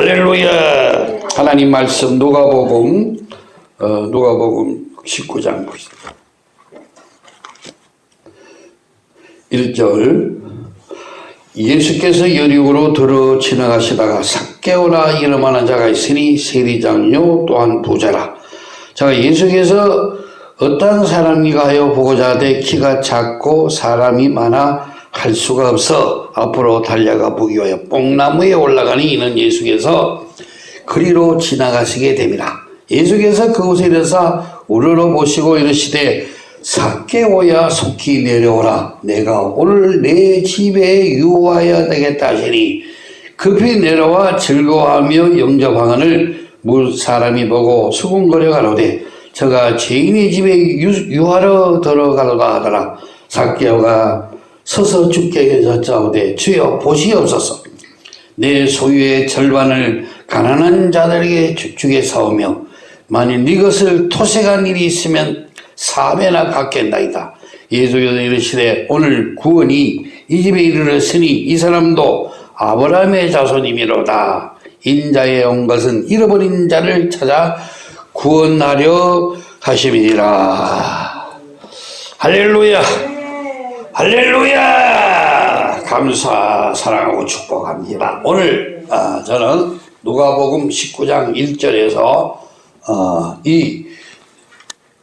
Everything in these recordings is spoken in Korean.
할렐루야. 하나님 말씀 누가복음 어, 누가복음 19장 1절 예수께서 여리고로 들어 지나가시다가 삭개오라 이름하는 자가 있으니 세리장요 또한 부자라. 자 예수께서 어떤 사람이가 하여 보고자 하되 키가 작고 사람이 많아 할 수가 없어 앞으로 달려가 위하여 뽕나무에 올라가니 이는 예수께서 그리로 지나가시게 됩니다. 예수께서 그곳에 대해서 우러러 보시고 이르시되 삭개오야 속히 내려오라 내가 오늘 내 집에 유하여야 되겠다 하시니 급히 내려와 즐거워하며 영접하거늘 물 사람이 보고 수군거려 가로되 저가 죄인의 집에 유, 하러 들어가려다 하더라 삭개오가 서서 죽게 여자오되 주여 보시옵소서 내 소유의 절반을 가난한 자들에게 주게 사오며 만일 이것을 토색한 일이 있으면 사배나 갚겠나이다. 예수께서 이르시되 오늘 구원이 이 집에 이르렀으니 이 사람도 아브라함의 자손이미로다. 인자에 온 것은 잃어버린 자를 찾아 구원하려 하심이니라. 할렐루야. 할렐루야. 감사 사랑하고 축복합니다. 오늘 어, 저는 누가복음 19장 1절에서 어, 이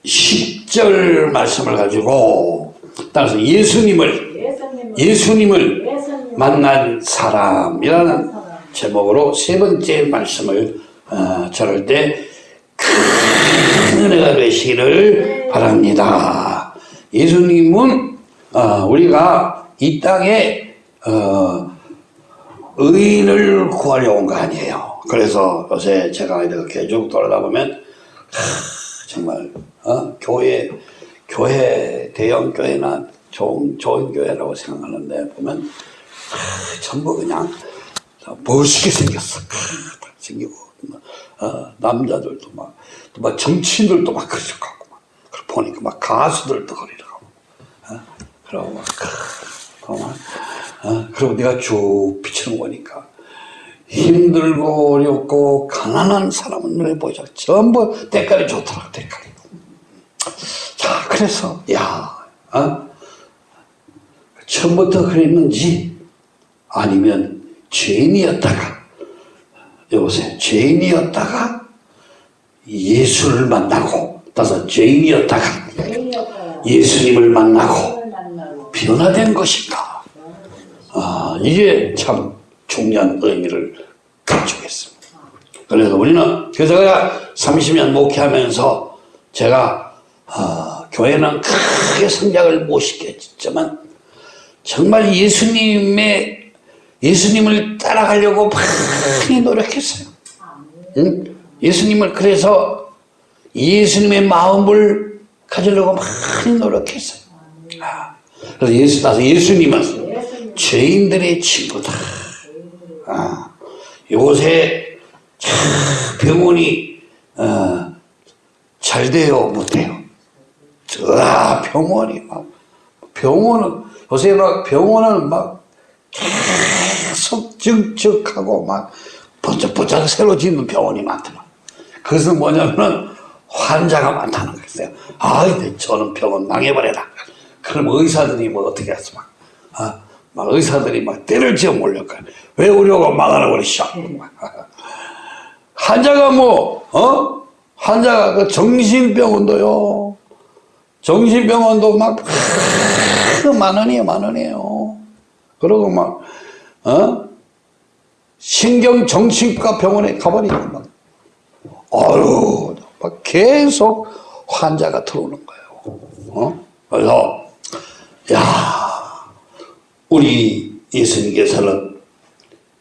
10절 말씀을 가지고 따라서 예수님을 예수님을 만난 사람이라는 제목으로 세 번째 말씀을 어, 전할 때큰 은혜가 되시기를 바랍니다. 예수님은 어, 우리가 이 땅에 어, 의인을 구하려 온 거 아니에요. 그래서 요새 제가 이렇게 쭉 돌아다 보면 하, 정말 어? 교회 교회 대형 교회나 좋은 좋은 교회라고 생각하는데 보면 하, 전부 그냥 멋있게 생겼어. 하, 생기고 어, 남자들도 막, 막 정치인들도 막 하고 막 보니까 막 가수들도 그 러고 어? 그러고 막, 막 어? 그리고 내가 쭉 비추는 거니까 힘들고 어렵고 가난한 사람은 눈에 보이죠. 전부 대가리 좋더라고 대가리. 자 그래서 야 어? 처음부터 그랬는지 아니면 죄인이었다가 여보세요 죄인이었다가 예수를 만나고 따서 죄인이었다가 예수님을 만나고 변화된 것인가 아, 이게 참 중요한 의미를 가지고 있습니다. 그래서 우리는 그래서 제가 30년 목회하면서 제가 어, 교회는 크게 성장을 못 시켰지만 정말 예수님의 예수님을 따라가려고 많이 노력했어요. 응? 예수님을 그래서 예수님의 마음을 가지려고 많이 노력했어요. 아, 그래서 예수 따서 예수님은 죄인들의 친구다. 아, 요새 병원이 어, 잘 돼요, 못 돼요? 아, 병원이 막 병원은 요새 막 병원은 막 계속 적적하고 막 번쩍번쩍 새로 짓는 병원이 많더라. 그것은 뭐냐면은 환자가 많다는 거였어요. 아, 저는 병원 망해버려라. 그럼 의사들이 뭐 어떻게 해서 막, 아, 막 의사들이 막 때를 지어 몰려가. 왜 우려가 망하라 그러시오. 환자가 뭐, 어? 환자가 그 정신병원도요. 정신병원도 막, 만 원이에요, 만 원이에요. 그러고 막, 어? 신경정신과 병원에 가버리니까 막, 아유, 막 계속 환자가 들어오는 거예요. 어? 그래서, 야 우리 예수님께서는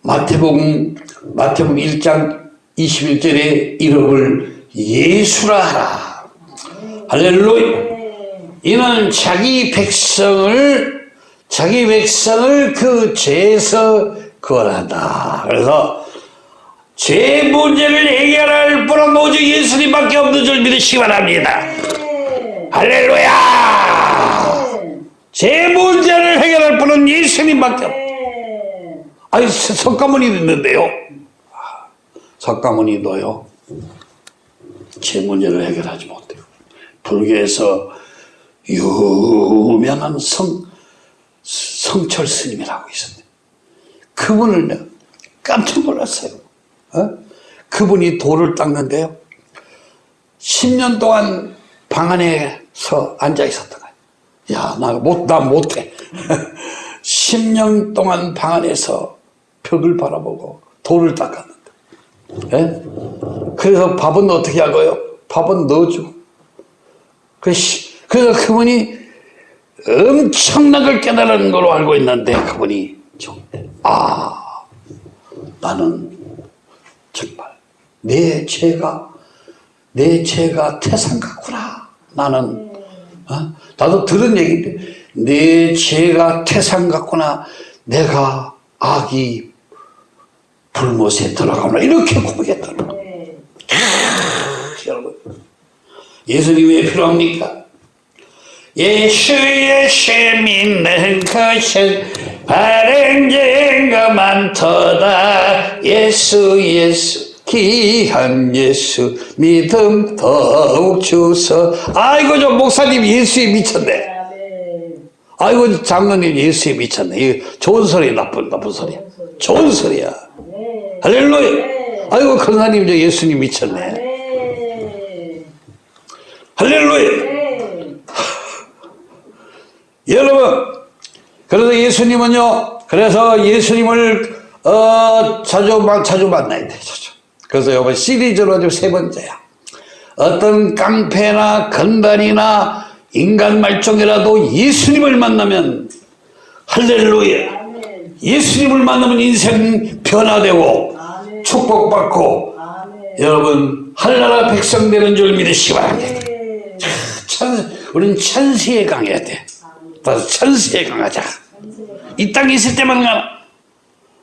마태복음, 마태복음 1장 21절에 이름을 예수라 하라. 할렐루야. 이는 자기 백성을, 자기 백성을 그 죄에서 구원한다. 그래서 죄 문제를 해결할 분은 오직 예수님밖에 없는 줄 믿으시기 바랍니다. 할렐루야! 제 문제를 해결할 분은 예수님밖에 없다. 아니 석가모니 있는데요. 석가모니도요. 제 문제를 해결하지 못해요. 불교에서 유명한 성, 성철 스님이라고 있었는데 그분을 내가 깜짝 놀랐어요. 어? 그분이 돌을 닦는데요. 10년 동안 방 안에서 앉아 있었던. 야, 나 못, 나 못해. 10년 동안 방 안에서 벽을 바라보고 돌을 닦았는데. 예? 그래서 밥은 어떻게 하고요? 밥은 넣어주고. 그래서 그래서 그분이 엄청난 걸 깨달은 걸로 알고 있는데 그분이 좀, 아, 나는 정말 내 죄가 내 죄가 태산 같구나. 나는 어? 나도 들은 얘기인데 내 죄가 태산 같구나. 내가 악이 불못에 들어가구나. 이렇게 고백했더라. 여러분 예수님 왜 필요합니까? 예수 예수 믿는 것은 바른 증거 많도다 예수 예수 귀한 예수 믿음 더욱 주서 아이고 저 목사님 예수에 미쳤네. 아이고 장로님 예수에 미쳤네. 이거 좋은 소리 나쁜 나쁜 소리야 좋은 소리야. 할렐루야. 아이고 권사님 저 예수님 미쳤네. 할렐루야. 여러분, 그래서 예수님은요, 그래서 예수님을, 어, 자주, 만- 자주 만나야 돼, 자주. 그래서 이번 시리즈로 지금 세 번째야. 어떤 깡패나 건달이나 인간 말종이라도 예수님을 만나면, 할렐루야. 예수님을 만나면 인생 변화되고, 축복받고, 여러분, 한나라 백성 되는 줄 믿으시기 바랍니다. 천, 우리는 천세에 강해야 돼. 따라서 천세에 강하자. 이 땅에 있을 때만 가나.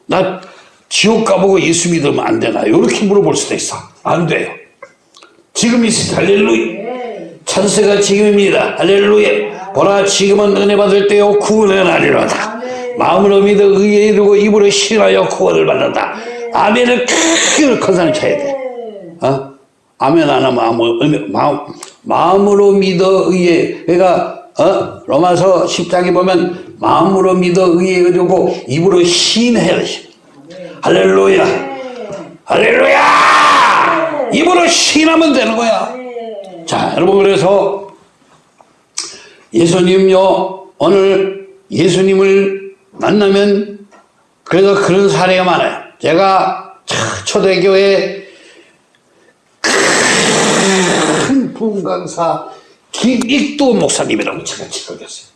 나 지옥 가보고 예수 믿으면 안 되나? 이렇게 물어볼 수도 있어. 안 돼요. 지금 있을 때 할렐루야. 천세가 지금입니다. 할렐루야. 보라 지금은 은혜 받을 때요 구원의 날이로다. 마음으로 믿어 의에 이르고 입으로 신하여 구원을 받는다. 아멘을 크게 컨사람 쳐야 돼. 어? 아멘 안 하면 아무 의미, 마음, 마음으로 믿어 의에 그러니까 어? 로마서 10장에 보면 마음으로 믿어 의에 이르고 입으로 신해야 돼. 할렐루야. 할렐루야. 입으로 신하면 되는 거야. 자, 여러분 그래서 예수님요 오늘 예수님을 만나면 그래서 그런 사례가 많아요. 제가 초대교회 큰 분강사 김익도 목사님이라고 제가 지적했어요.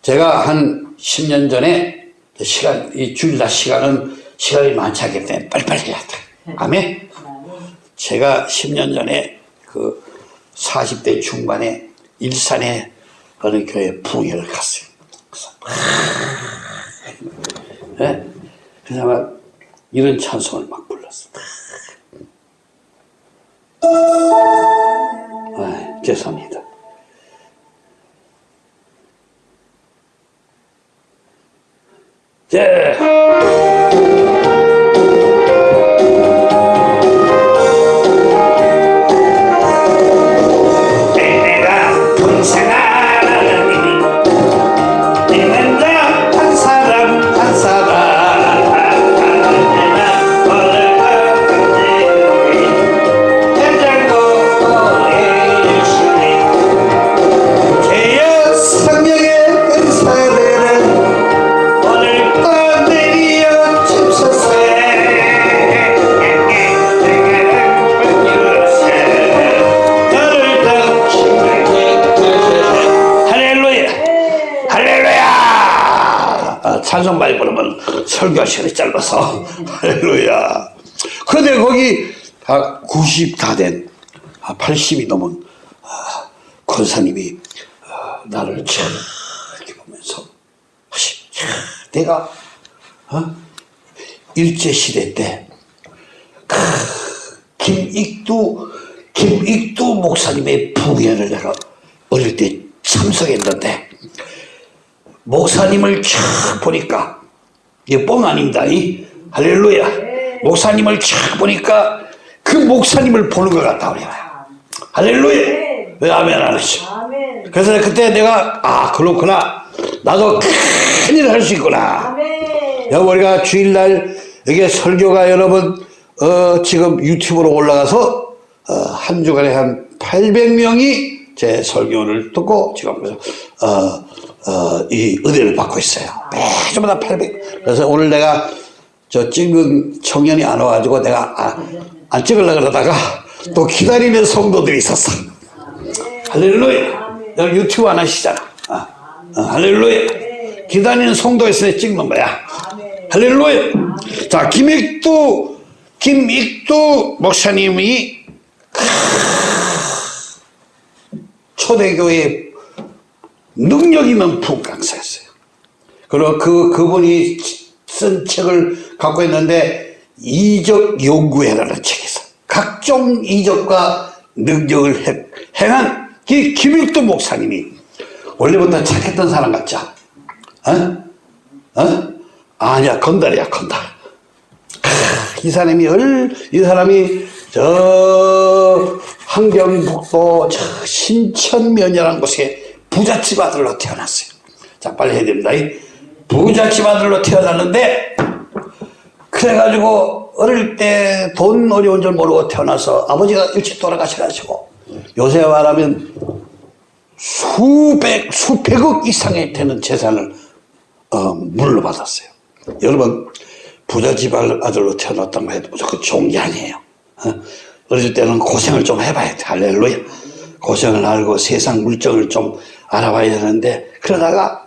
제가 한 10년 전에 시간, 이 주일날 시간은 시간이 많지 않기 때문에 빨리빨리 해야 돼. 아멘? 제가 10년 전에 그 40대 중반에 일산에 어느 교회 부흥회를 갔어요. 그래서 막, 예? 그래서 막 이런 찬송을 막 불렀어. 아, 죄송합니다. 자. 설교 시간이 짧아서 할렐루야 근데 거기 다90 다 된 80이 넘은 아, 권사님이 아, 나를 이렇게 보면서 내가 어? 일제시대 때 크, 김익두 김익두 목사님의 부회를 내가 어릴 때 참석했는데 목사님을 쫙 보니까 이게 뻥 아닙니다 이? 할렐루야. 목사님을 촥 보니까 그 목사님을 보는 것 같다 우리가. 할렐루야. 왜 아멘 안 아멘. 그래서 그때 내가 아 그렇구나. 나도 큰일 할 수 있구나. 여기 우리가 주일날 여기 설교가 여러분 어, 지금 유튜브로 올라가서 어, 한 주간에 한 800명이 제 설교를 듣고 지금 어, 어, 이 은혜를 받고 있어요. 매주마다 800. 그래서 오늘 내가 저 찍은 청년이 안 와가지고 내가 아, 안 찍으려고 그러다가 또 기다리는 성도들이 있었어. 할렐루야. 여기 유튜브 안 하시잖아. 아, 어, 할렐루야. 기다리는 성도 있으니 찍는 거야. 할렐루야. 자, 김익두, 김익두 목사님이 초대교회 능력 있는 부 강사였어요. 그리고 그, 그분이 쓴 책을 갖고 있는데, 이적 연구회라는 책이 있어. 각종 이적과 능력을 행- 행한 이 김익두 목사님이 원래부터 착했던 사람 같죠? 어? 어? 아니야, 건달이야, 건달. 크, 이 사람이 얼, 이 사람이 저 한경북도 저 신천면이라는 곳에 부잣집 아들로 태어났어요. 자, 빨리 해야 됩니다. 이 부잣집 아들로 태어났는데, 그래가지고 어릴 때 돈 어려운 줄 모르고 태어나서 아버지가 일찍 돌아가셔가지고 요새 말하면 수백, 수백억 이상의 되는 재산을 어, 물러받았어요. 여러분, 부잣집 아들로 태어났다고 해도 무조건 좋은 게 아니에요. 어? 어릴 때는 고생을 좀 해봐야 돼. 할렐루야. 고생을 알고 세상 물정을 좀 알아봐야 되는데, 그러다가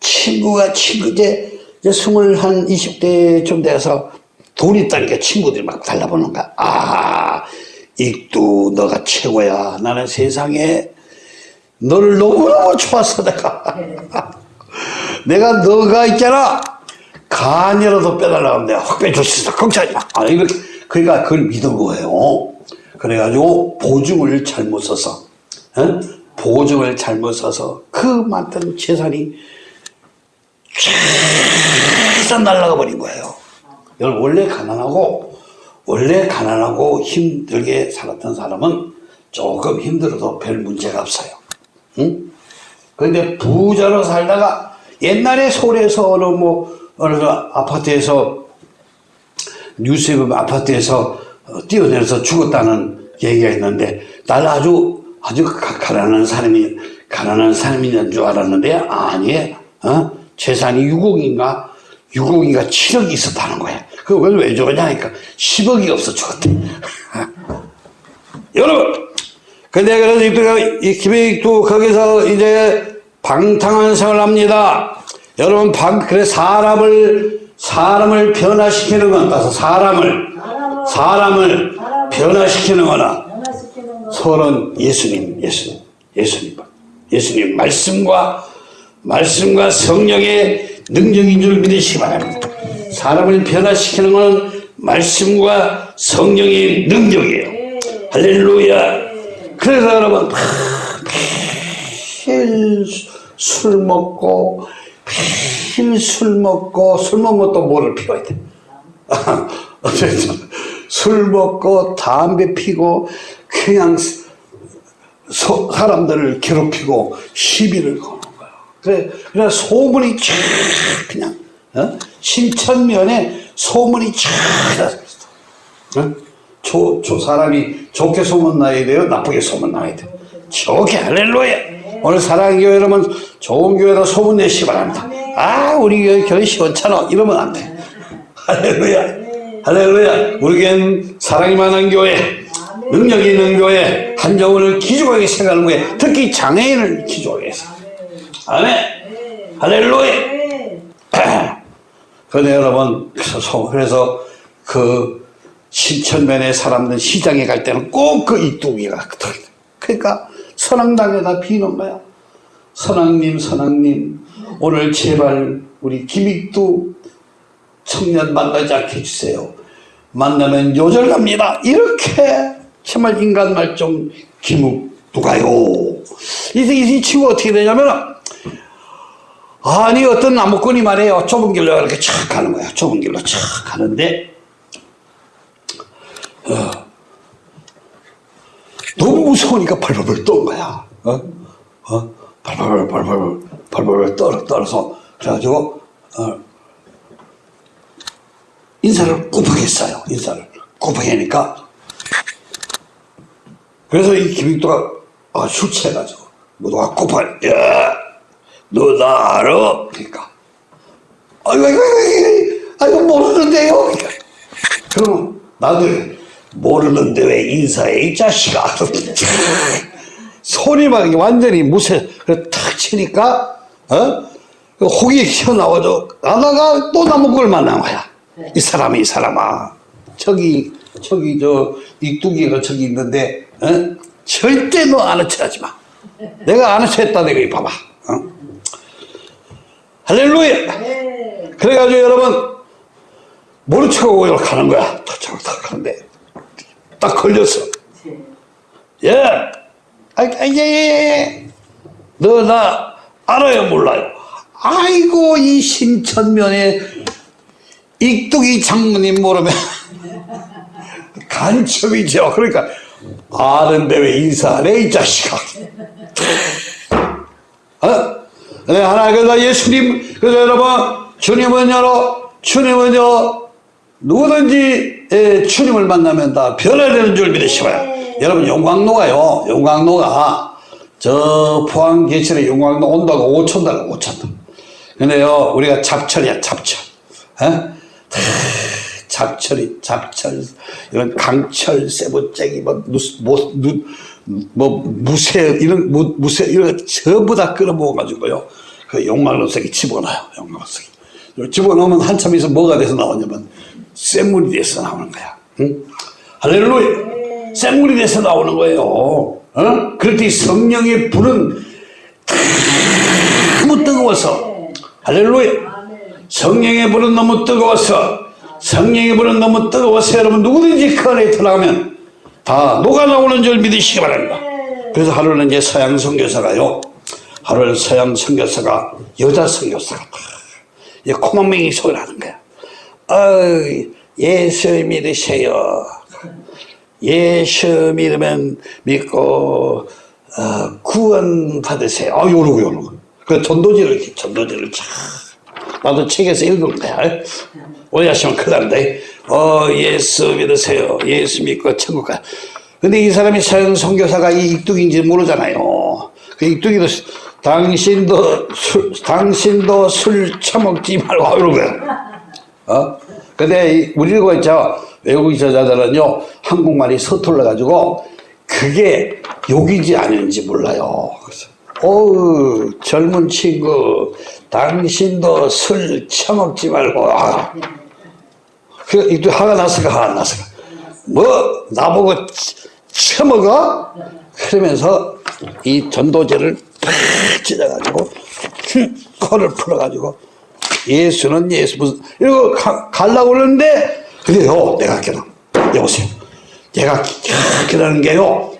친구가 친구, 이제, 이제 스물 한 20대쯤 돼서 돈 있다는 게 친구들이 막 달라보는 거야. 아, 익두, 너가 최고야. 나는 세상에 너를 너무너무 좋아서 내가. 내가 너가 있잖아. 간이라도 빼달라고 내가 확 빼줄 수 있어. 걱정하지 마. 아, 이렇게. 그러니까 그걸 믿은 거예요. 그래가지고 보증을 잘못 써서, 어? 보증을 잘못 써서 그 많던 재산이 쫙 날아가 버린 거예요. 여러분, 원래 가난하고, 원래 가난하고 힘들게 살았던 사람은 조금 힘들어도 별 문제가 없어요. 응? 그런데 부자로 살다가 옛날에 서울에서 어느 뭐 어느 아파트에서 뉴스에 보면 아파트에서 어, 뛰어내려서 죽었다는 얘기가 있는데 날 아주 아주 가- 가난한 사람이 가난한 사람인 줄 알았는데 아니에요. 어? 재산이 6억인가 6억인가 7억이 있었다는 거야. 그걸 왜 죽었냐니까 10억이 없어 죽었대. 여러분 근데 그래서 이또가 이 김혜익도 거기서 이제 방탕한 생활을 합니다. 여러분 방 그래 사람을 사람을 변화시키는 건 사람을 사람을 변화시키는 거나 서는 예수님 예수님 예수님 예수님 말씀과 말씀과 성령의 능력인 줄 믿으시기 바랍니다. 사람을 변화시키는 것은 말씀과 성령의 능력이에요. 할렐루야. 그래서 여러분 매일 술 먹고 매일 술 먹고 술또 뭐를 피워야 돼. 어쨌든 술 먹고 담배 피고 그냥 소- 사람들을 괴롭히고 시비를 거는 거야. 그래, 그래 소문이 쫙 그냥 어? 신천면에 소문이 쫙. 어? 조, 조 사람이 좋게 소문 나야 돼요, 나쁘게 소문 나야 돼. 좋게 할렐루야. 오늘 사랑의 교회 여러분 좋은 교회로 소문 내시기 바랍니다. 아 우리 교회 시원찮아 이러면 안 돼. 할렐루야. 할렐루야. 우리 교회는 사랑이 많은 교회, 능력 있는 교회, 한정훈을 기족하게 생각하는 교회, 특히 장애인을 기족하게 해서. 아멘. 할렐루야. 네. 그런데 여러분, 그래서, 그 신천면에 사람들 시장에 갈 때는 꼭 그 이뚜기가 들어있다. 그러니까 선왕당에다 비는 거야. 선왕님, 선왕님, 오늘 제발 우리 김익두 청년 만나지 않게 해주세요. 만나면 요절납니다. 이렇게 정말 인간 말좀 김욱두가요. 이, 이, 이 친구 어떻게 되냐면 아니 어떤 나무꾼이 말해요. 좁은 길로 이렇게 착 가는 거야. 좁은 길로 착 가는데 너무 무서우니까 발발발 떤 거야. 어? 어? 발발발, 발발발, 발발발 떨어, 떨어서. 그래가지고, 어, 인사를 곱하게 했어요. 인사를. 곱하게 하니까. 그래서 이 김익도가, 아, 술 취해가지고, 뭐, 너가 곱하, 야, 너나 알아? 그러니까. 아이고, 아이고, 아이고, 아이고, 모르는데요? 그러니까. 그럼 나도 모르는데 왜 인사해 이 자식아 손이 막 완전히 무쇠 탁 치니까 어그 혹이 튀어나와도 나다가 또 나무 걸 만난 거야 이 사람이 이 사람아 저기 저기 저 이뚜기가 저기 있는데 어? 절대 너 아는 척하지 마 내가 아는 척했다 내가 이 봐봐 어? 할렐루야 그래가지고 여러분 모른 척하고 가는 거야. 탁, 탁 하는데, 딱 걸렸어. 예. 아, 아, 예, 예, 예. 너 나 알아요, 몰라요? 아이고, 이 신천면에 익뚝이 장모님 모르면 간첩이죠. 그러니까, 아는데 왜 인사 안 해, 이 자식아. 어? 네, 하나, 그래서 예수님, 그래서 여러분, 주님은요, 주님은요, 누구든지 예, 주님을 만나면 다 변화되는 줄 믿으시고요. 여러분 용광로가요. 용광로가 저 포항 계실에 용광로 온다고 5천 달러 5천 달러. 근데요 우리가 잡철이야 잡철. 에? 다 잡철이 잡철 이런 강철 세부쟁이 뭐, 누스, 뭐, 무쇠 이런 무, 무쇠 이런 거 전부 다 끌어모아 가지고요 그 용광로 속에 집어넣어요 용광로 속에 집어넣으면 한참 있어 뭐가 돼서 나오냐면 샘물이 돼서 나오는 거야. 응? 할렐루야. 샘물이 돼서 나오는 거예요. 어? 때 성령의 불은 너무 뜨거워서 할렐루야. 성령의 불은 너무 뜨거워서 성령의 불은 너무 뜨거워서 여러분 누구든지 그 안에 들어가면 다 녹아 나오는 줄 믿으시기 바랍니다. 그래서 하루는 이제 서양 선교사가요. 하루는 서양 선교사가 여자 선교사가 이 코망맹이 소리를 하는 거야. 어, 예수 믿으세요. 예수 믿으면 믿고 어, 구원 받으세요. 아, 요러고 요러고. 그 전도지를 전도지를 참 나도 책에서 읽은 거야. 오해하시면 큰일. 어, 예수 믿으세요. 예수 믿고 천국 가. 근데 이 사람이 서양 선교사가 이 익둥인지 모르잖아요. 그 익둥이도 당신도 술, 당신도 술 처먹지 말고 이러고. 어? 근데 우리가 있죠. 외국 저자들은요, 한국말이 서툴러 가지고 그게 욕인지 아닌지 몰라요. 그래서, 어우, 젊은 친구, 당신도 술 처먹지 말고, 아. 그, 이도 화가 났을까, 화가 났을까. 뭐, 나보고 처먹어? 그러면서 이 전도제를 팍 찢어가지고, 코를 풀어가지고, 예수는 예수 무슨 이거 갈라고 그러는데 그래요 내가 깨닫 여보세요 내가 깨닫는 게요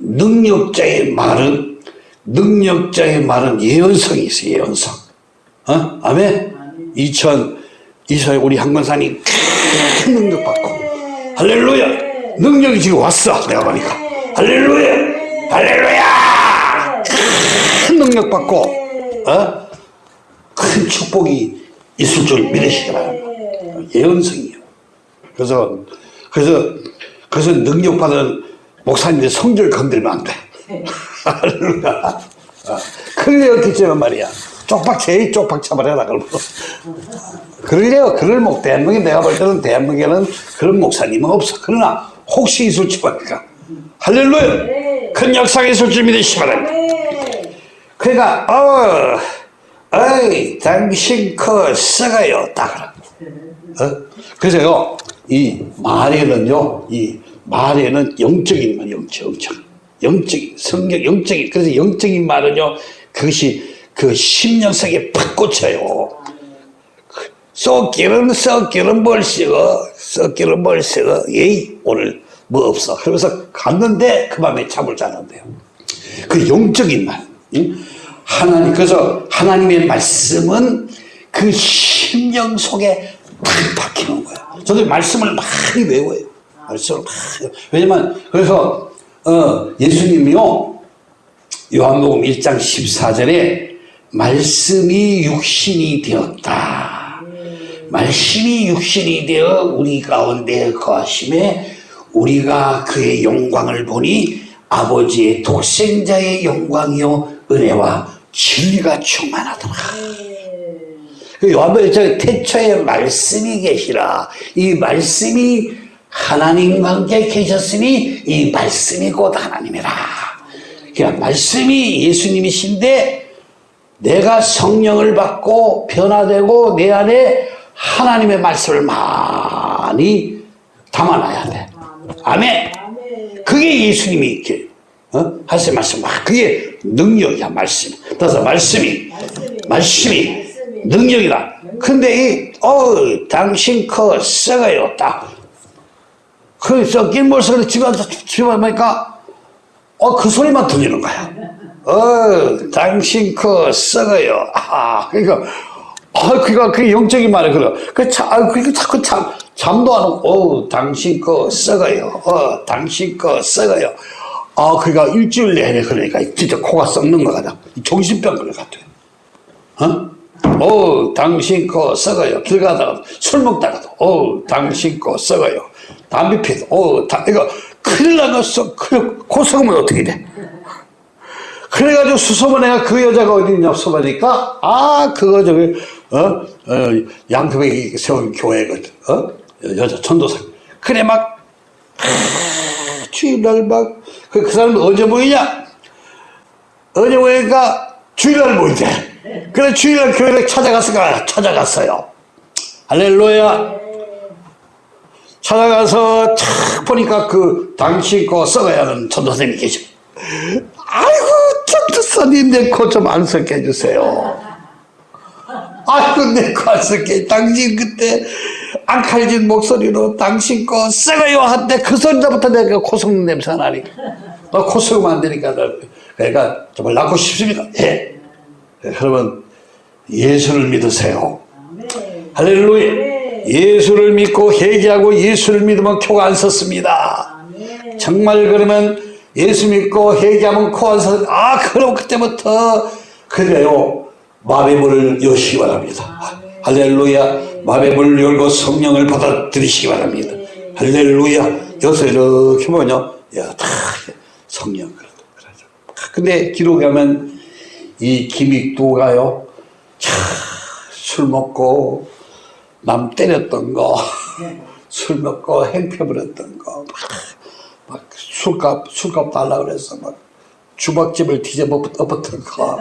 능력자의 말은 능력자의 말은 예언성이 있어요 예언성. 어? 아멘? 2024년 우리 한건산이 큰 능력 받고. 할렐루야! 능력이 지금 왔어 내가 보니까. 할렐루야! 할렐루야! 큰 능력 받고 어? 큰 축복이 있을 줄 믿으시기 바랍니다. 예언성이요. 그래서, 그래서, 그래서 능력 받은 목사님들 성질 건들면 안 돼. 할렐루야. 그래 어떻게 쩌면 말이야. 쪽박 제일 쪽박 차버려라, 그러면. 그러래요. 그럴 목, 대한민국 내가 볼 때는 대한민국에는 그런 목사님은 없어. 그러나 혹시 있을지 모르니까. 할렐루야. 큰 역사가 있을 줄 믿으시기 바랍니다. 그러니까, 어, 어이, 당신 그 썩어요. 딱 어? 그래서요, 이 말에는요, 이 말에는 영적인 말, 영적, 영적. 영적인, 성경, 영적인. 그래서 영적인 말은요, 그것이 그 속에 팍 꽂혀요. 썩기는 뭘 썩어, 썩기는 뭘 썩어. 예이, 오늘 뭐 없어. 그러면서 갔는데 그 밤에 잠을 자는데요. 그 영적인 말. 응? 하나님, 그래서 하나님의 말씀은 그 심령 속에 탁 박히는 거야. 저도 말씀을 많이 외워요. 말씀을 막 왜냐면 그래서 어, 예수님이요 요한복음 1장 14절에 말씀이 육신이 되었다. 말씀이 육신이 되어 우리 가운데 거하심에 우리가 그의 영광을 보니 아버지의 독생자의 영광이요 은혜와 진리가 충만하더라. 그 요한복음 1장 태초에 말씀이 계시라. 이 말씀이 하나님과 함께 계셨으니 이 말씀이 곧 하나님이라. 그러니까 말씀이 예수님이신데 내가 성령을 받고 변화되고 내 안에 하나님의 말씀을 많이 담아놔야 돼. 아멘. 그게 예수님이 이렇게 어? 하신 말씀. 아, 그게 능력이야 말씀. 그래서 말씀이 말씀이 능력이다. 근데 이 어, 당신 그 썩어요 딱. 그 썩긴 모습을 집에 와서 집에 보니까 어, 그 소리만 들리는 거야. 어, 당신 그 썩어요. 아, 그러니까, 아, 그니까 그 영적인 말이 그래. 그 참, 아, 그니까 자꾸 참, 잠도 안 오고, 어, 당신 그 썩어요. 어, 당신 그 썩어요. 아, 그니까 일주일 내내 그러니까 진짜 코가 썩는 거 같아. 정신병 걸것 같아. 어? 어, 당신 거 썩어요. 길 가다가 술 먹다가도, 어, 당신 거 썩어요. 담배 피도, 어, 다, 이거 큰일 나갔어. 그, 코 썩으면 어떻게 돼? 그래가지고 수소문해가 그 여자가 어디 있냐 수소문하니까, 아, 그거 저기, 어, 어, 양평에 세운 교회거든. 어? 여자 전도사. 그래, 막, 아, 주일날 막, 그, 그 사람 언제 모이냐? 언제 모이니까 주일날 모이대. 그래 주일날 교회를 찾아갔을까? 찾아갔어요. 할렐루야. 찾아가서 탁 보니까 그 당신 거 썩어야 하는 전도사님이 계셔. 아이고 전도사님 내 코 좀 안 썩게 해주세요. 아이고 내 코 안 썩게. 당신 그때 앙칼진 목소리로 당신 거 썩어요 한때 그 소리부터 내가 코 썩는 냄새가 나니까. 코 썩으면 안 되니까 그러니까 정말 낳고 싶습니다. 예. 여러분 예수를 믿으세요. 할렐루야. 예수를 믿고 회개하고 예수를 믿으면 코가 안 섰습니다. 정말 그러면 예수 믿고 회개하면 코 안 섰. 아 그럼 그때부터 그래요. 문을 여시기 바랍니다. 할렐루야. 문을 열고 성령을 받아들이시기 바랍니다. 할렐루야. 여기서 이렇게 보면요. 야, 다 성령. 근데 기록에 하면 이 김익도가요, 차, 술 먹고, 남 때렸던 거, 술 먹고 행패 부렸던 거, 막, 막 술값, 술값 달라 그래서 막 주먹집을 뒤집어 엎었던 거.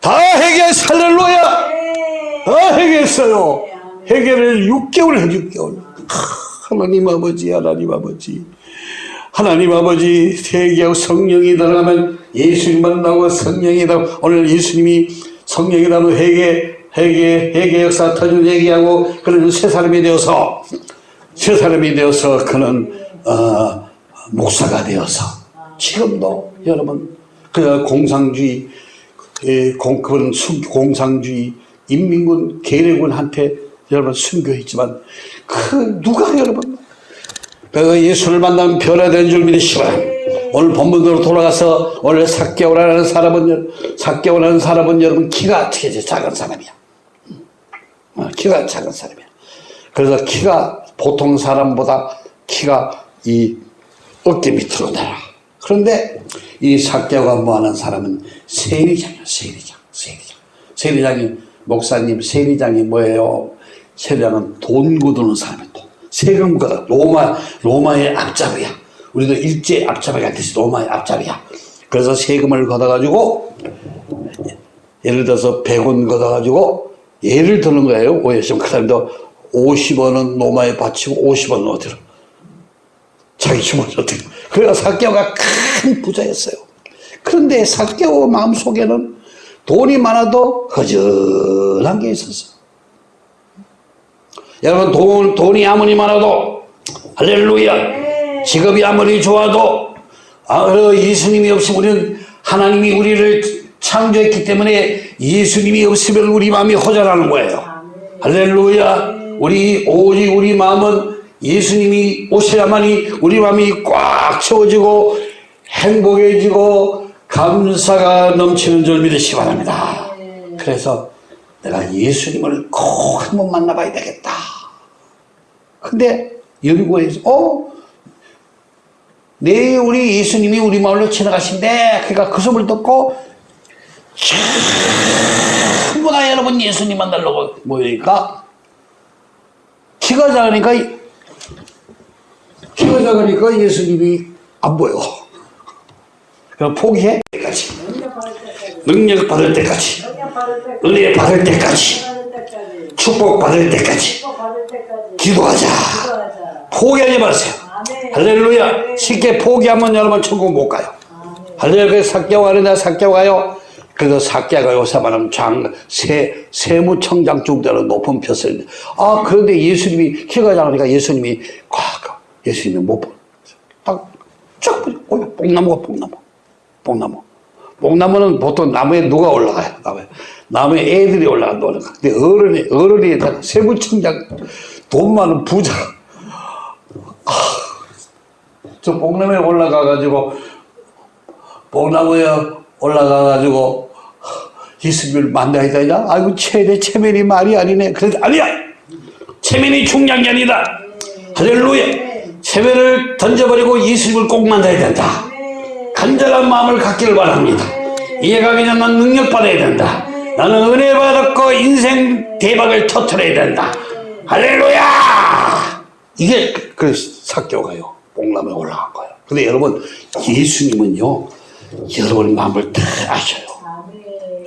다 해결, 할렐루야! 다 해결했어요. 해결을 6개월 해, 6개월. 하나님 아버지, 하나님 아버지. 하나님 아버지 세계하고 성령이 들어가면 예수님 만나고 성령이 다 오늘 예수님이 성령이 나면 회개 회개 회개 역사 터진 얘기하고 그는 새 사람이 되어서 새 사람이 되어서 그는 어, 목사가 되어서 지금도 여러분 그 공상주의 예, 공, 그건 공상주의 인민군 계례군한테 여러분 순교했지만 그 누가 여러분 그 예수를 만나면 변화된 줄 바랍니다. 오늘 본문으로 돌아가서 오늘 사개오라는 사람은 사개오라는 사람은 여러분 키가 어떻게 작은 사람이야. 어, 키가 작은 사람이야. 그래서 키가 보통 사람보다 키가 이 어깨 밑으로 내려. 그런데 이 사개오가 뭐하는 사람은 세리장이야. 세리장. 세리장. 세리장이 목사님 세리장이 뭐예요? 세리장은 돈 거두는 사람이야. 돈. 세금 걷어. 로마, 로마의 앞잡이야. 우리도 일제 앞잡이 같듯이 로마의 앞잡이야. 그래서 세금을 걷어가지고, 예를 들어서 100원 걷어가지고, 예를 드는 거예요. 오해시면 그 사람도 50원은 로마에 바치고 50원은 어디로? 자기 주머니 어떻게. 그래서 사개오가 큰 부자였어요. 그런데 사개오 마음속에는 돈이 많아도 허전한 게 있었어. 여러분 돈, 돈이 아무리 많아도 할렐루야 직업이 아무리 좋아도 아, 어, 예수님이 없으면 우리는 하나님이 우리를 창조했기 때문에 예수님이 없으면 우리 마음이 허전하는 거예요 할렐루야 우리 오직 우리 마음은 예수님이 오셔야만이 우리 마음이 꽉 채워지고 행복해지고 감사가 넘치는 줄 믿으시기 바랍니다. 그래서 내가 예수님을 꼭 한번 만나봐야 되겠다. 근데 연구해서 어? 내 우리 예수님이 우리 마을로 지나가신대. 그러니까 그 소문을 듣고 전부 다 여러분 예수님 만나려고 모이니까 키가 작으니까 키가 작으니까 예수님이 안 보여. 그럼 포기해 때까지 능력 받을 때까지 은혜 받을 때까지 축복 받을 때까지 기도하자. 포기하지 마세요. 할렐루야. 쉽게 포기하면 여러분 천국 못 가요. 할렐루야. 사개와 하는데 사개와 가요. 그래서 사개가 요새 말하면 장, 세, 세무청장 중대로 높은 폈을 아, 그런데 예수님이 키가 작으니까 예수님이 꽉, 예수님이 못 보. 딱, 쫙, 보여. 뽕나무가 뽕나무. 뽕나무. 뽕나무는 보통 나무에 누가 올라가요? 나무에. 나무에 애들이 올라간다. 올라가. 근데 어른이, 어른이 다 세무청장, 돈 많은 부자. 저 뽕나무에 올라가가지고, 뽕나무에 올라가가지고, 예수님을 만나야 되냐? 아이고, 최대 체면이 말이 아니네. 그래도 아니야! 체면이 중요한 게 아니다. 할렐루야! 체면을 던져버리고 예수님을 꼭 만나야 된다. 간절한 마음을 갖기를 바랍니다. 이해가기 전난 능력 받아야 된다. 나는 은혜 받았고 인생 대박을 터트려야 된다. 할렐루야! 이게 그 사교가요. 복남에 올라간 거예요. 근데 여러분 예수님은요. 여러분 마음을 다 아셔요.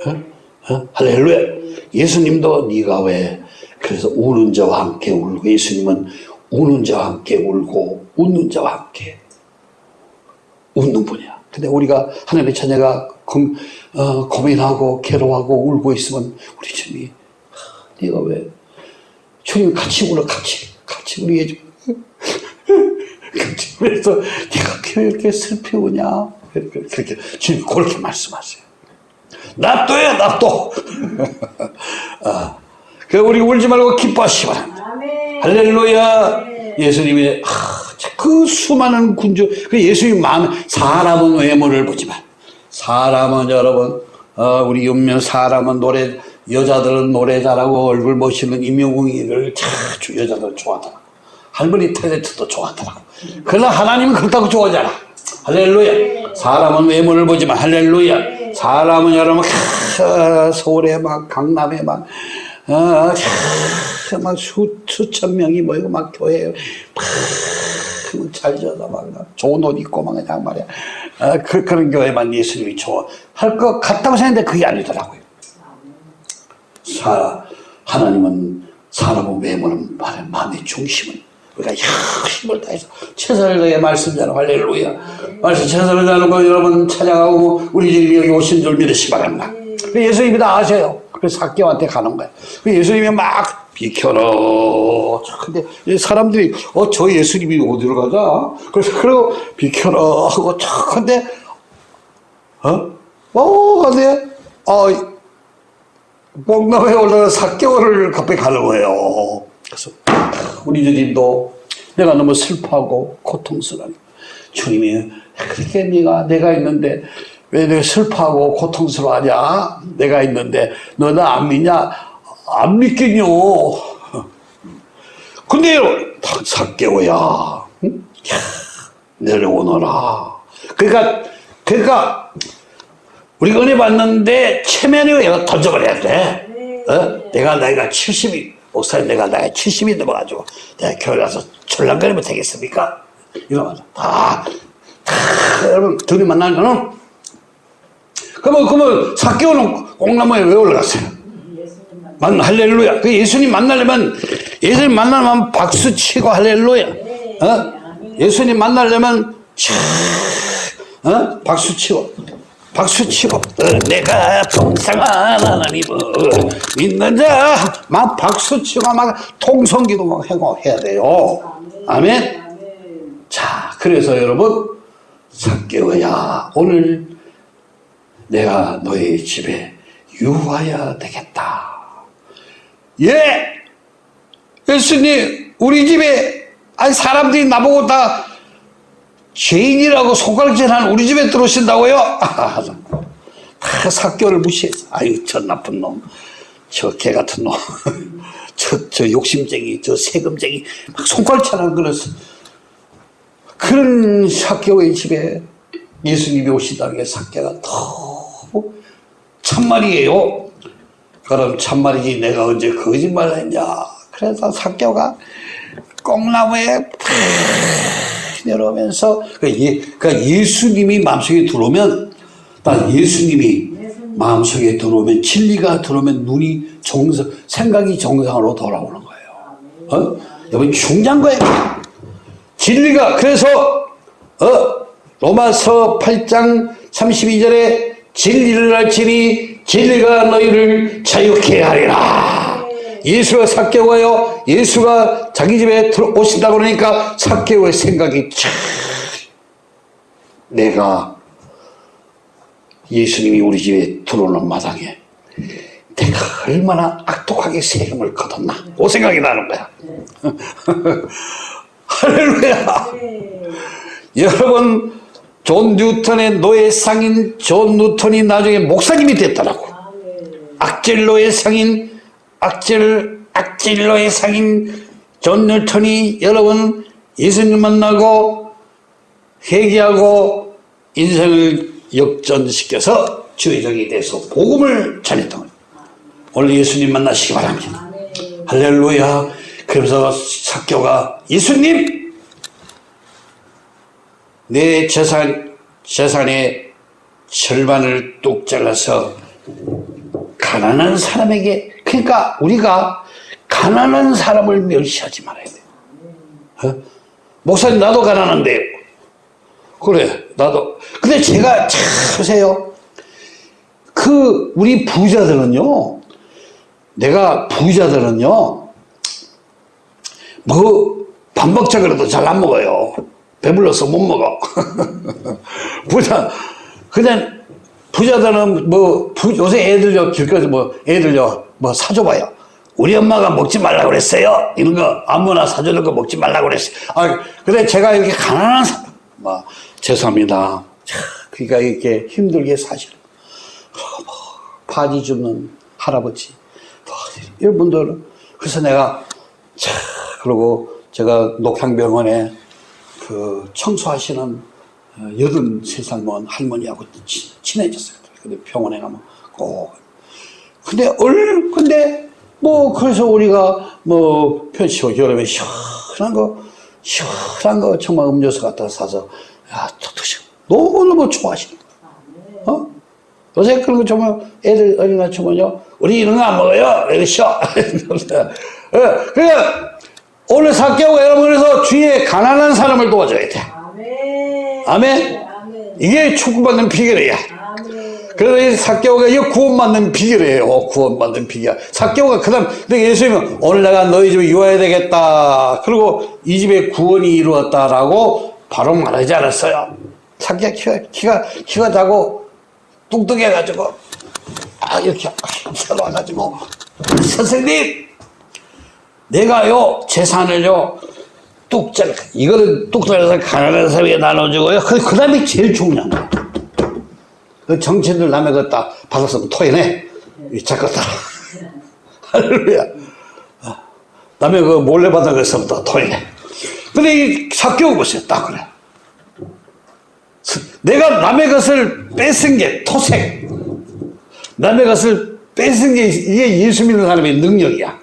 어? 어? 할렐루야. 예수님도 네가 왜 그래서 우는 자와 함께 울고 예수님은 우는 자와 함께 울고 웃는 자와 함께 웃는 분이야. 근데 우리가 하나님의 자녀가 금, 어, 고민하고 괴로워하고 울고 있으면 우리 주님이 하, 네가 왜 주님 같이 울어 같이 같이 우리 해줘 그래서 네가 왜 이렇게 슬피 우냐 그렇게, 그렇게 주님 그렇게 말씀하세요 납도해 납도 아, 그 우리 울지 말고 기뻐하시기 바랍니다. 할렐루야. 예수님이 아, 그 수많은 군주 그 예수님 마음 사람은 외모를 보지만 사람은 여러분 어, 우리 윤명 사람은 노래 여자들은 노래 잘하고 얼굴 멋있는 임영웅이를 자주 여자들 좋아하더라고 할머니 탤런트도 좋아하더라고 그러나 하나님은 그렇다고 좋아하잖아. 할렐루야. 사람은 외모를 보지만 할렐루야 사람은 여러분 캬, 서울에 막 강남에 막 어, 수, 수천 명이 모이고 막 교회에 막잘 지어다 막 좋은 옷 입고 막 그냥 말이야. 어, 그, 그런 교회만 예수님이 좋아할 것 같다고 생각했는데 그게 아니더라고요. 사, 하나님은 사람의 외모는 마음의 중심은 우리가 힘을 다해서 최선을 다해 말씀 전하고 할렐루야. 말씀 최선을 다하고 여러분 찾아가고 우리 집에 여기 오신 줄 믿으시기 바랍니다. 예수님이 다 아셔요. 그래서 학교한테 가는 거예요. 예수님이 막 비켜라. 근데 사람들이 어 저 예수님이 어디로 가자? 그래서 그리고 비켜라 하고 참 근데 어? 어 근데 어 뽕나무에 올라가 4개월을 갑자기 가는 거예요. 그래서 우리 주님도 내가 너무 슬퍼하고 고통스러워. 주님이 그렇게 네가 내가 있는데 왜 내가 슬퍼하고 고통스러워하냐? 내가 있는데 너 나 안 믿냐? 안 믿겠뇨. 근데 4개월야. 응? 내려오너라. 그러니까 그러니까 우리가 은혜 받는데 체면이 내가 던져버려야 돼. 어? 내가 나이가 70이, 목사님 내가 나이가 70이 넘어가지고 내가 교회 가서 출렁거리면 되겠습니까? 이러면 다, 다, 여러분, 둘이 만나는 거는 그러면, 그러면 사개월은 꽁나무에 왜 올라갔어요? 만, 할렐루야. 그 예수님 만나려면, 예수님 만나려면 박수 치고 할렐루야. 어? 예수님 만나려면, 차, 어? 박수 치고. 박수 치고 어, 내가 동상한 하나님을 믿는 자막 박수 치고 막 통성기도 막 하고 해야 돼요. 아멘. 자 그래서 여러분 사개오야. 오늘 내가 너의 집에 유하야 되겠다. 예! 예수님 우리 집에 아니 사람들이 나보고 다 죄인이라고 손가락질하는 우리 집에 들어오신다고요? 아, 다 사교를 무시해서 아유 저 나쁜 놈, 저 개 같은 놈, 저, 저 욕심쟁이, 저 세금쟁이 막 손가락질하는 그랬어. 그런 사교의 집에 예수님이 오시다는 게 사교가 너무 참말이에요. 그럼 참말이지 내가 언제 거짓말을 했냐. 그래서 사교가 꽁나무에 팍 내려오면서 그 예, 그러니까 예수님이 마음속에 들어오면 딱 예수님이 마음속에 들어오면 진리가 들어오면 눈이 정상 생각이 정상으로 돌아오는 거예요. 어? 여러분 중요한 거예요. 진리가 그래서 어 로마서 8장 32절에 진리를 알지니 진리가 너희를 자유케 하리라. 예수가 삭개오가요. 예수가 자기 집에 들어오신다고 그러니까 삭개오의 생각이 참 내가 예수님이 우리 집에 들어오는 마당에 내가 얼마나 악독하게 세금을 거뒀나 그 생각이 나는 거야. 할렐루야. 여러분 존 뉴턴의 노예상인 존 뉴턴이 나중에 목사님이 됐더라고. 악질로의 상인 악질 악질로의 상인 존 뉴턴이 여러분 예수님 만나고 회개하고 인생을 역전시켜서 주의 종이 돼서 복음을 전했던 거예요. 오늘 예수님 만나시기 바랍니다. 할렐루야. 그러면서 사교가 예수님 내 재산 재산의 절반을 뚝 잘라서 가난한 사람에게 그러니까 우리가 가난한 사람을 멸시하지 말아야 돼. 어? 목사님 나도 가난한데 그래 나도. 근데 제가 참 보세요. 그 우리 부자들은요 내가 부자들은요 뭐 밥 먹자 그래도 잘 안 먹어요. 배불러서 못 먹어. 부자 그냥 부자들은 뭐 부, 요새 애들요 길거리 뭐 애들요 뭐 사줘봐요. 우리 엄마가 먹지 말라고 그랬어요? 이런 거 아무나 사주는 거 먹지 말라고 그랬어요. 아 근데 제가 이렇게 가난한 사람. 뭐 죄송합니다. 차, 그러니까 이렇게 힘들게 사시는 뭐, 바지 줍는 할아버지. 이런 분들 그래서 내가 차 그러고 제가 녹향병원에 그 청소하시는 여든 세살 먹은 할머니하고 친- 친해졌어요. 근데 병원에 가면 꼭 근데 얼 근데 뭐 그래서 우리가 뭐 편시고 여름에 시원한 거 시원한 거 정말 음료수 갖다 사서 야 드시고 너무 너무 좋아하시는 거야. 어? 요새 그런 거 정말 애들 어린아이 치면요 우리 이런 거 안 먹어요 쉬어 어, 그러니까 오늘 사개하고 여러분 그래서 주위에 가난한 사람을 도와줘야 돼 아멘. 아멘. 이게 축복받는 비결이야. 그래서 이 사개오가 이 구원받는 비결이에요. 구원받는 비결. 사개오가 그 다음, 근데 예수님은 오늘 내가 너희 집에 유하야 되겠다. 그리고 이 집에 구원이 이루었다라고 바로 말하지 않았어요. 사개가 키가, 키가, 키가 자고 뚱뚱해 가지고, 아, 이렇게 쳐와가지고 선생님! 내가요, 재산을요, 뚝 잘라. 이거는 뚝 잘라서 가난한 사람에게 나눠주고요. 그, 그 다음에 제일 중요한 거예요. 그 정치인들 남의 거다 받았으면 토해내. 이 작것다. 할렐루야. 어. 남의 그 몰래 받은 것부터 토해내. 근데 이 사교 보세요. 딱 그래. 스- 내가 남의 것을 뺏은 게 토색. 남의 것을 뺏은 게 이게 예수 믿는 사람의 능력이야.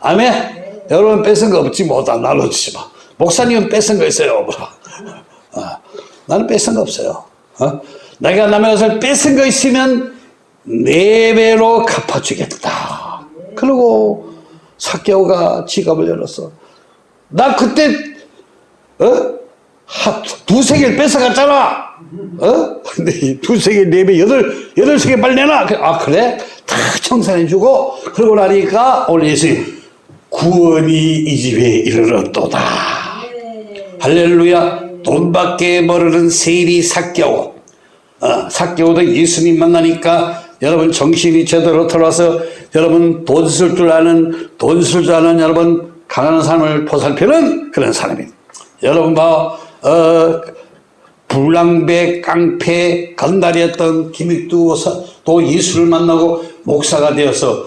아멘? 여러분 뺏은 거 없지 뭐다 나눠주지 마. 목사님은 뺏은 거 있어요. 뭐. 어, 나는 뺏은 거 없어요. 어? 내가 남의 것을 뺏은 거 있으면 네 배로 갚아주겠다. 그리고 사개오가 지갑을 열었어. 나 그때 어? 하, 두세 개를 뺏어갔잖아. 어? 두세 개, 네 배, 여덟, 여덟 세 개 빨리 내놔. 그- 아, 그래? 다 청산해주고, 그러고 나니까 오늘 예수님, 구원이 이 집에 이르렀도다. 할렐루야. 돈 밖에 모르는 세리 사개오. 어, 사개오도 예수님 만나니까 여러분 정신이 제대로 들어와서 여러분 돈 쓸 줄 아는 돈 쓸 줄 아는 여러분 가난한 사람을 보살피는 그런 사람입니다. 여러분과 어, 불량배, 깡패, 건달이었던 김익두 또 예수를 만나고 목사가 되어서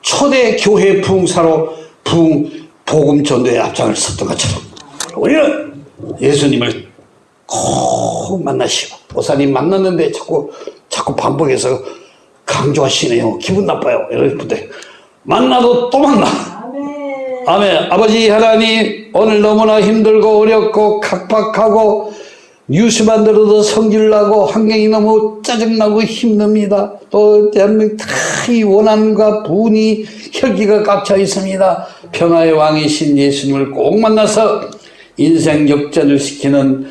초대 교회 부흥사로 부흥 복음 전도에 앞장을 섰던 것처럼 우리는 예수님을 꼭 만나시고 보사님 만났는데 자꾸 자꾸 반복해서 강조하시네요. 기분 나빠요. 여러분들 만나도 또 만나. 아멘. 아멘. 아버지 하나님 오늘 너무나 힘들고 어렵고 각박하고 뉴스만 들어도 성질나고 환경이 너무 짜증나고 힘듭니다. 또 대한민국 다이 원한과 분이 혈기가 깝쳐 있습니다. 평화의 왕이신 예수님을 꼭 만나서 인생 역전을 시키는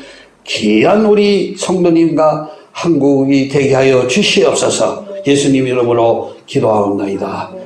귀한 우리 성도님과 한국이 되게 하여 주시옵소서 예수님 이름으로 기도하옵나이다.